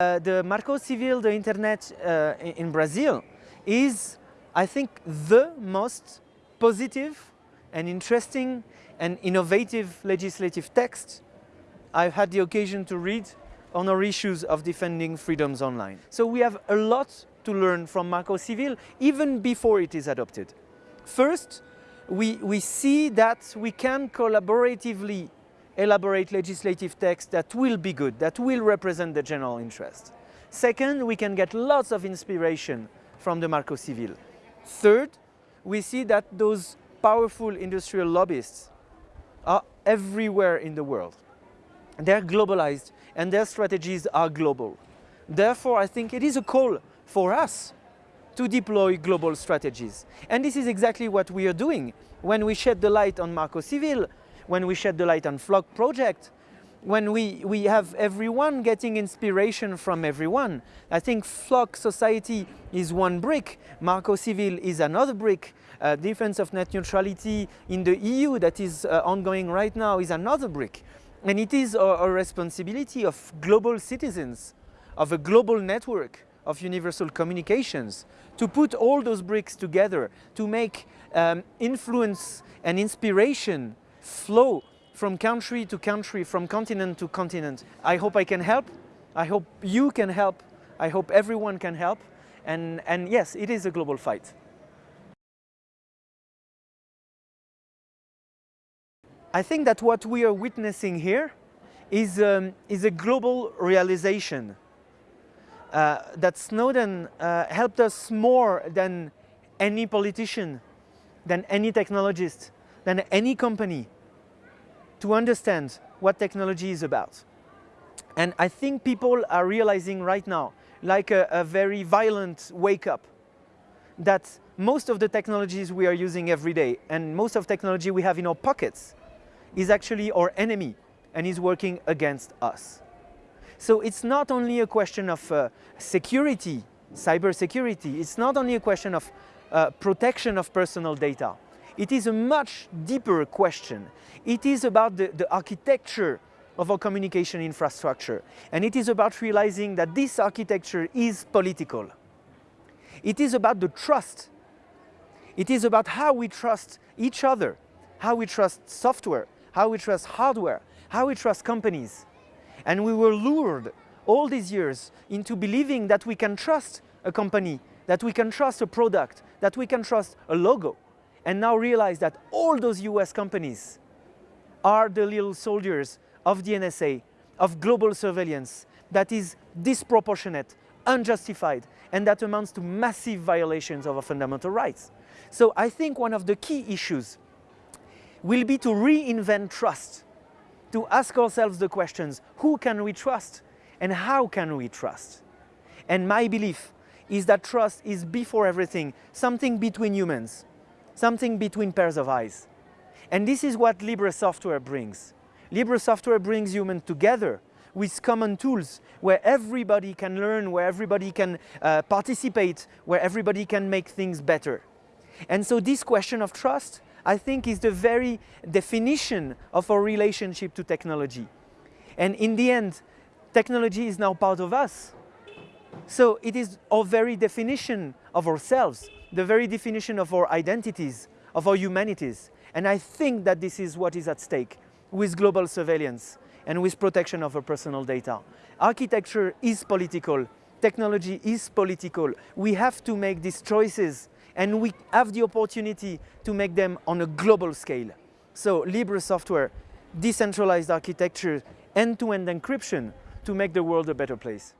Uh, the Marco Civil, the internet uh, in Brazil, is, I think, the most positive and interesting and innovative legislative text I've had the occasion to read on our issues of defending freedoms online. So we have a lot to learn from Marco Civil even before it is adopted. First, we, we see that we can collaboratively elaborate legislative text that will be good, that will represent the general interest. Second, we can get lots of inspiration from the Marco Civil. Third, we see that those powerful industrial lobbyists are everywhere in the world. They're globalized and their strategies are global. Therefore, I think it is a call for us to deploy global strategies. And this is exactly what we are doing when we shed the light on Marco Civil when we shed the light on FLOK project, when we, we have everyone getting inspiration from everyone. I think FLOK Society is one brick, Marco Civil is another brick, uh, defense of net neutrality in the EU that is uh, ongoing right now is another brick. And it is a, a responsibility of global citizens, of a global network of universal communications to put all those bricks together to make um, influence and inspiration flow from country to country, from continent to continent. I hope I can help. I hope you can help. I hope everyone can help. And, and yes, it is a global fight. I think that what we are witnessing here is, um, is a global realization uh, that Snowden uh, helped us more than any politician, than any technologist, than any company to understand what technology is about. And I think people are realizing right now, like a, a very violent wake up, that most of the technologies we are using every day and most of technology we have in our pockets is actually our enemy and is working against us. So it's not only a question of uh, security, cyber security, it's not only a question of uh, protection of personal data, it is a much deeper question. It is about the, the architecture of our communication infrastructure. And it is about realizing that this architecture is political. It is about the trust. It is about how we trust each other, how we trust software, how we trust hardware, how we trust companies. And we were lured all these years into believing that we can trust a company, that we can trust a product, that we can trust a logo and now realize that all those US companies are the little soldiers of the NSA, of global surveillance that is disproportionate, unjustified, and that amounts to massive violations of our fundamental rights. So I think one of the key issues will be to reinvent trust, to ask ourselves the questions, who can we trust and how can we trust? And my belief is that trust is before everything something between humans, something between pairs of eyes. And this is what Libre software brings. Libre software brings humans together with common tools where everybody can learn, where everybody can uh, participate, where everybody can make things better. And so this question of trust, I think is the very definition of our relationship to technology. And in the end, technology is now part of us. So it is our very definition of ourselves the very definition of our identities, of our humanities. And I think that this is what is at stake with global surveillance and with protection of our personal data. Architecture is political, technology is political. We have to make these choices and we have the opportunity to make them on a global scale. So Libre software, decentralized architecture, end-to-end -end encryption to make the world a better place.